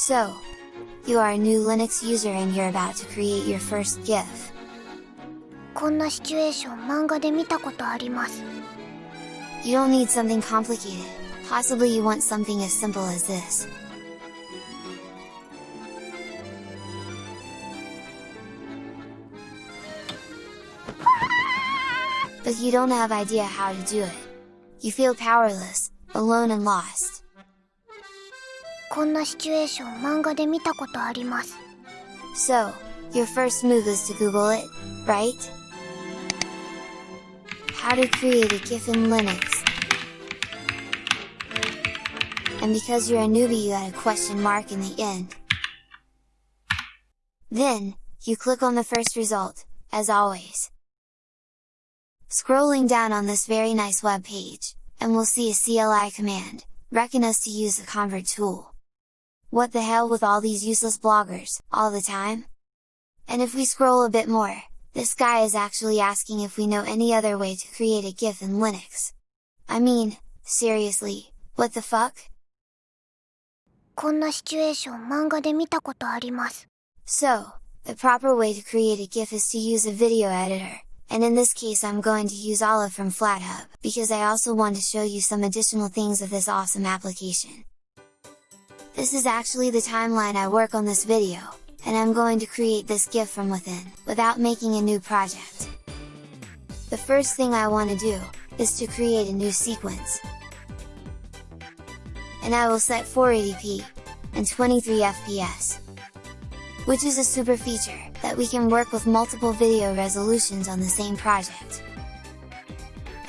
So, you are a new Linux user and you're about to create your first GIF. こんなシチュエーション漫画で見たことあります You don't need something complicated, possibly you want something as simple as this. But you don't have idea how to do it. You feel powerless, alone and lost. こんなシチュエーション漫画で見たことあります So, your first move is to Google it, right? How to create a GIF in Linux. And because you're a newbie you add a question mark in the end. Then, you click on the first result, as always. Scrolling down on this very nice web page, and we'll see a CLI command, reckon us to use the convert tool. What the hell with all these useless bloggers, all the time? And if we scroll a bit more, this guy is actually asking if we know any other way to create a GIF in Linux. I mean, seriously, what the fuck? こんなシチュエーション漫画で見たことあります So, the proper way to create a GIF is to use a video editor, and in this case I'm going to use Olive from FlatHub, because I also want to show you some additional things of this awesome application. This is actually the timeline I work on this video, and I'm going to create this GIF from within, without making a new project. The first thing I want to do, is to create a new sequence. And I will set 480p, and 23 fps. Which is a super feature, that we can work with multiple video resolutions on the same project.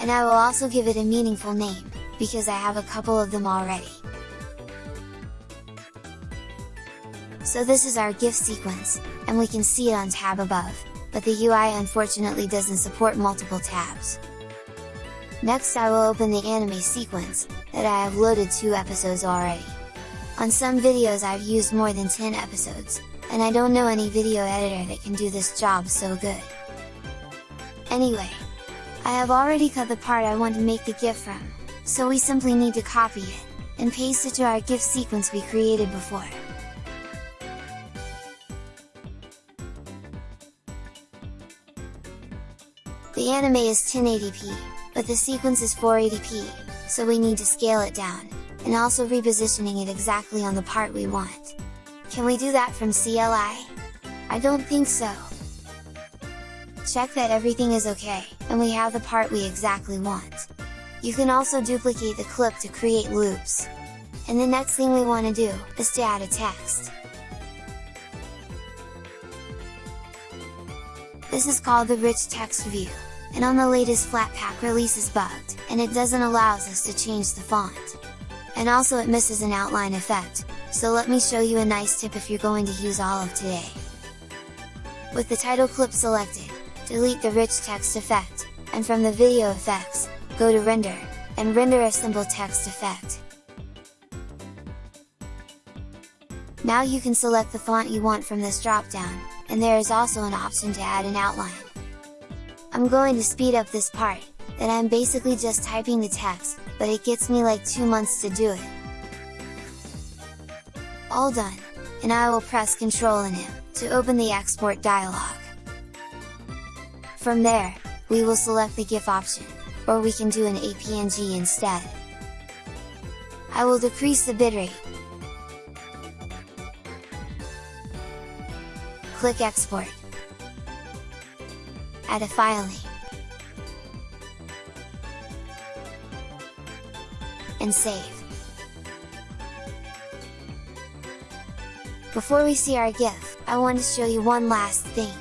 And I will also give it a meaningful name, because I have a couple of them already. So this is our GIF sequence, and we can see it on tab above, but the UI unfortunately doesn't support multiple tabs. Next I will open the anime sequence, that I have loaded 2 episodes already. On some videos I've used more than 10 episodes, and I don't know any video editor that can do this job so good. Anyway, I have already cut the part I want to make the GIF from, so we simply need to copy it, and paste it to our GIF sequence we created before. The anime is 1080p, but the sequence is 480p, so we need to scale it down, and also repositioning it exactly on the part we want. Can we do that from CLI? I don't think so. Check that everything is okay, and we have the part we exactly want. You can also duplicate the clip to create loops. And the next thing we want to do, is to add a text. This is called the rich text view, and on the latest Flatpak release is bugged, and it doesn't allows us to change the font. And also it misses an outline effect, so let me show you a nice tip if you're going to use Olive today. With the title clip selected, delete the rich text effect, and from the video effects, go to render, and render a simple text effect. Now you can select the font you want from this dropdown, and there is also an option to add an outline. I'm going to speed up this part, that I'm basically just typing the text, but it gets me like 2 months to do it. All done, and I will press Ctrl and M, to open the export dialog. From there, we will select the GIF option, or we can do an APNG instead. I will decrease the bitrate, click Export. Add a file name. And save. Before we see our GIF, I want to show you one last thing.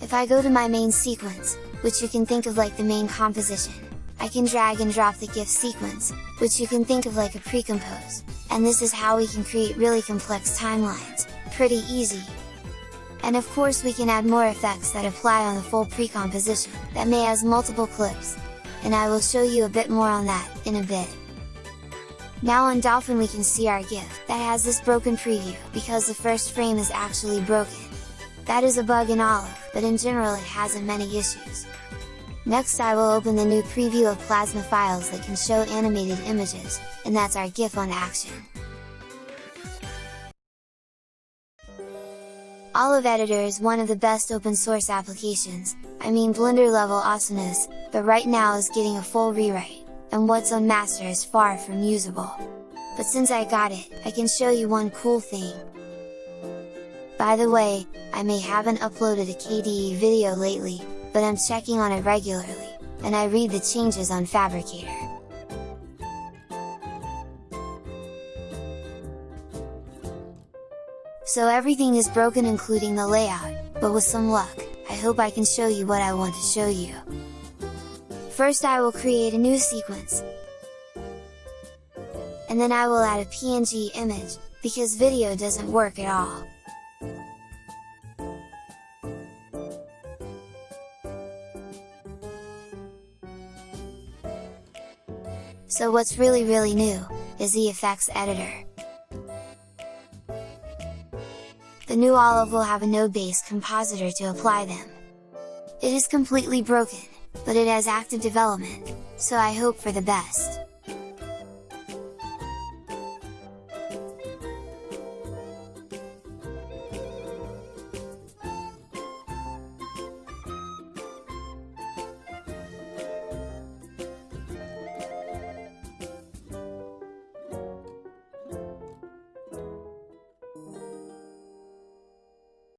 If I go to my main sequence, which you can think of like the main composition, I can drag and drop the GIF sequence, which you can think of like a pre-compose, and this is how we can create really complex timelines, pretty easy. And of course we can add more effects that apply on the full pre-composition, that may has multiple clips, and I will show you a bit more on that, in a bit. Now on Dolphin we can see our GIF, that has this broken preview, because the first frame is actually broken. That is a bug in Olive, but in general it hasn't many issues. Next I will open the new preview of Plasma files that can show animated images, and that's our GIF on Action. Olive Editor is one of the best open source applications, I mean Blender level awesomeness, but right now is getting a full rewrite, and what's on master is far from usable. But since I got it, I can show you one cool thing. By the way, I may haven't uploaded a KDE video lately, but I'm checking on it regularly, and I read the changes on Phabricator. So everything is broken including the layout, but with some luck, I hope I can show you what I want to show you. First I will create a new sequence. And then I will add a PNG image, because video doesn't work at all. So what's really really new, is the effects editor. The new Olive will have a node-based compositor to apply them. It is completely broken, but it has active development, so I hope for the best.